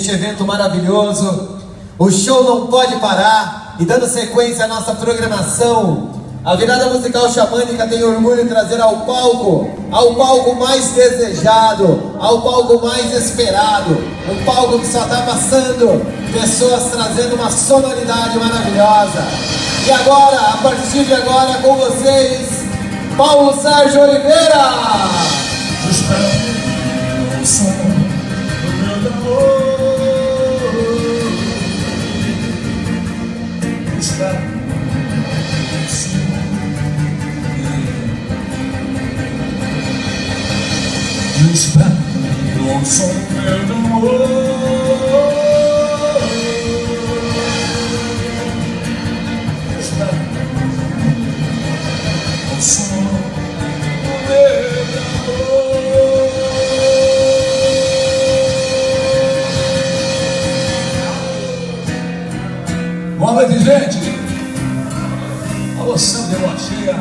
este evento maravilhoso. O show não pode parar. E dando sequência à nossa programação, a virada musical xamânica tem orgulho de trazer ao palco, ao palco mais desejado, ao palco mais esperado, um palco que só está passando pessoas trazendo uma sonoridade maravilhosa. E agora, a partir de agora, com vocês, Paulo Sérgio Oliveira. Boa noite, gente! Alô, Sandro, deu uma cheia.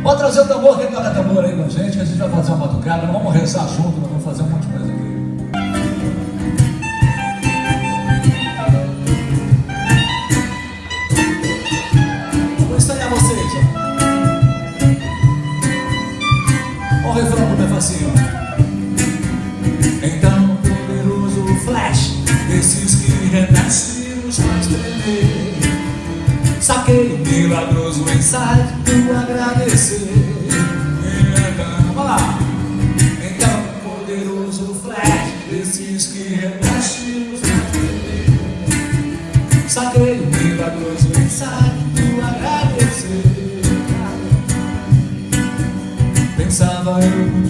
Pode trazer o tambor, quem toca tambor aí com a gente, que a gente vai fazer uma batucada, vamos rezar junto, nós vamos fazer um monte de coisa aqui. Tremer. Saquei um milagroso insight do agradecer. Então, vamos lá. Então, poderoso flash, desses que renascem os mais tremer. Saquei um milagroso insight do agradecer. Pensava eu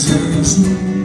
Jesus' name.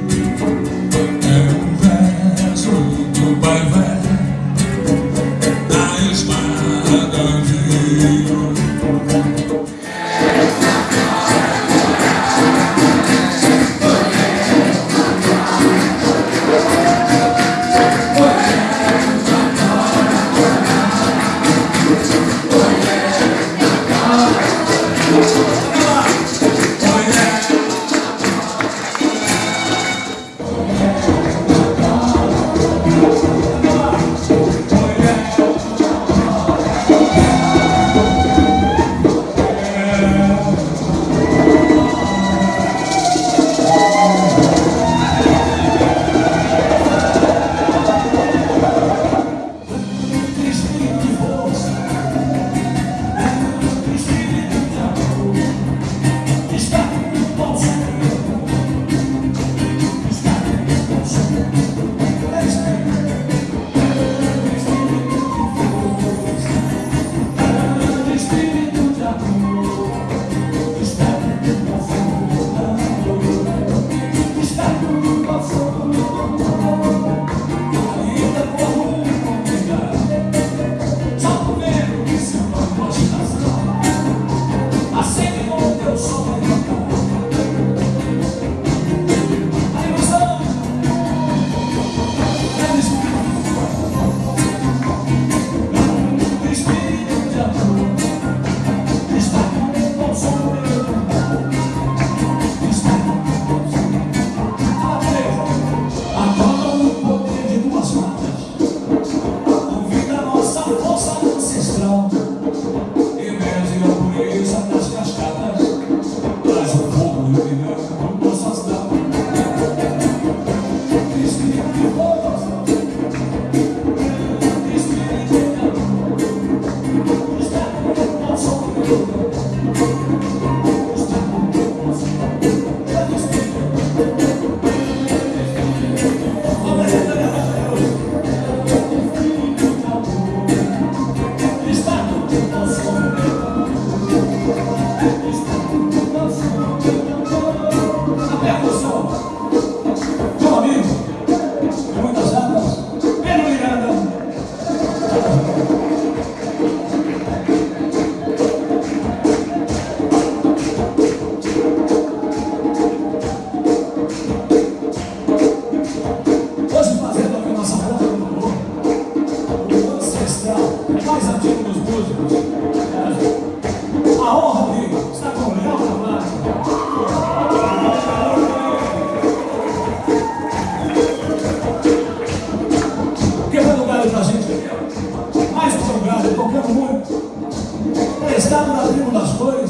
Prestado na tribo das cores.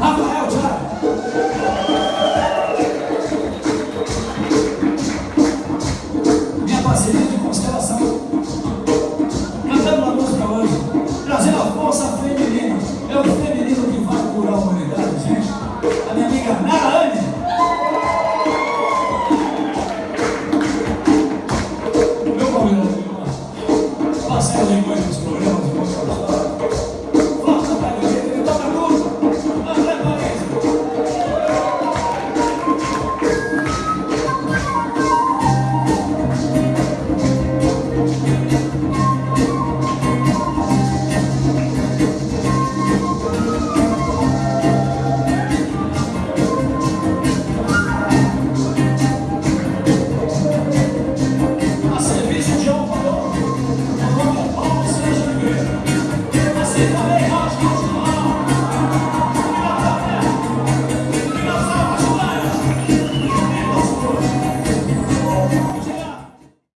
Rafael Thiago. minha parceria de constelação. Cantando uma música hoje, trazendo a força feminina. É o feminino que vai curar a humanidade, gente. A minha amiga Nara Anne. Meu Paulinho, parceiro em muitos programas, em muitas histórias.